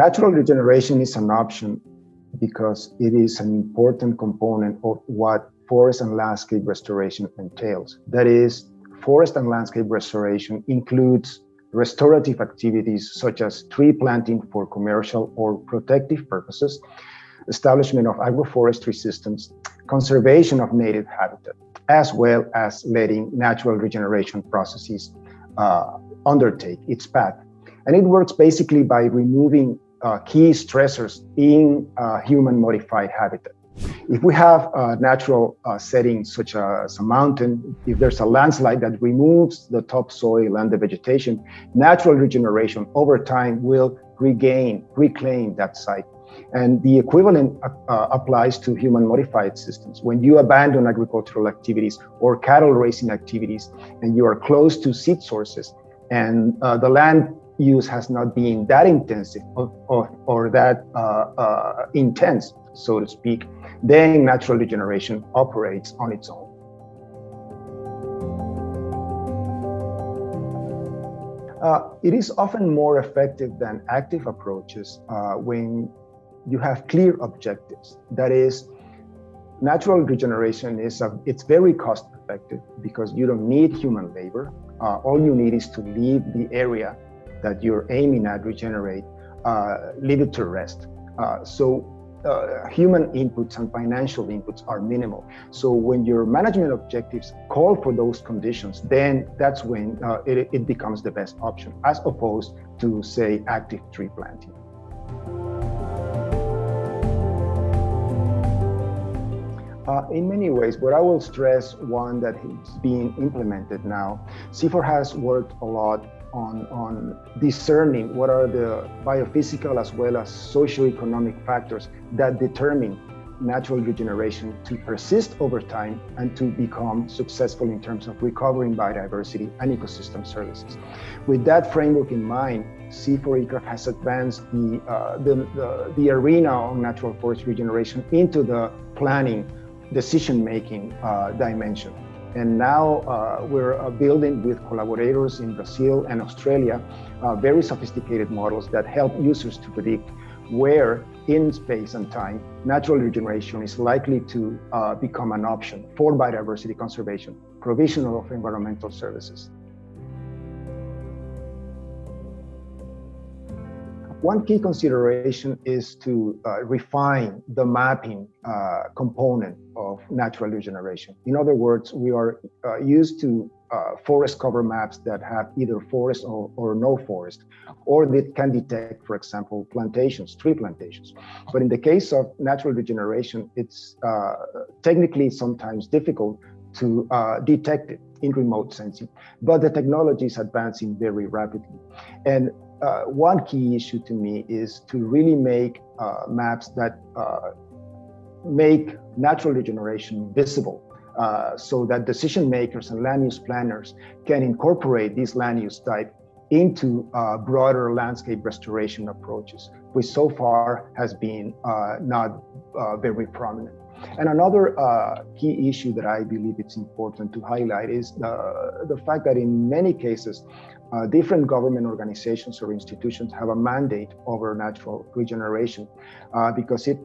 Natural regeneration is an option because it is an important component of what forest and landscape restoration entails. That is, forest and landscape restoration includes restorative activities such as tree planting for commercial or protective purposes, establishment of agroforestry systems, conservation of native habitat, as well as letting natural regeneration processes uh, undertake its path. And it works basically by removing uh, key stressors in human modified habitat. If we have natural uh, setting such as a mountain, if there's a landslide that removes the topsoil and the vegetation, natural regeneration over time will regain, reclaim that site. And the equivalent uh, uh, applies to human modified systems. When you abandon agricultural activities or cattle raising activities and you are close to seed sources and uh, the land use has not been that intensive or, or, or that uh, uh, intense, so to speak, then natural regeneration operates on its own. Uh, it is often more effective than active approaches uh, when you have clear objectives. That is, natural regeneration is a, it's very cost effective because you don't need human labor. Uh, all you need is to leave the area that you're aiming at regenerate, uh, leave it to rest. Uh, so uh, human inputs and financial inputs are minimal. So when your management objectives call for those conditions, then that's when uh, it, it becomes the best option as opposed to say active tree planting. Uh, in many ways, but I will stress one that is being implemented now. CIFOR has worked a lot on, on discerning what are the biophysical as well as socioeconomic factors that determine natural regeneration to persist over time and to become successful in terms of recovering biodiversity and ecosystem services. With that framework in mind, CIFOR ICRAF has advanced the, uh, the, the, the, arena on natural forest regeneration into the planning, decision-making uh, dimension. And now uh, we're uh, building with collaborators in Brazil and Australia, uh, very sophisticated models that help users to predict where in space and time natural regeneration is likely to uh, become an option for biodiversity conservation, provision of environmental services. One key consideration is to uh, refine the mapping uh, component of natural regeneration. In other words, we are uh, used to uh, forest cover maps that have either forest or, or, no forest, or that can detect, for example, plantations, tree plantations. But in the case of natural regeneration, it's uh, technically sometimes difficult to uh, detect it in remote sensing, but the technology is advancing very rapidly. And uh, one key issue to me is to really make uh, maps that uh, make natural regeneration visible uh, so that decision makers and land use planners can incorporate this land use type into uh, broader landscape restoration approaches, which so far has been uh, not very prominent. And another uh, key issue that I believe it's important to highlight is the, the fact that in many cases, uh, different government organizations or institutions have a mandate over natural regeneration uh, because it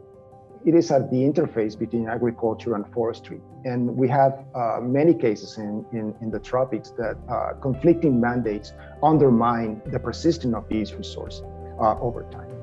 it is at the interface between agriculture and forestry. And we have uh, many cases in, in, in, the tropics that uh, conflicting mandates undermine the persistence of these resources uh, over time.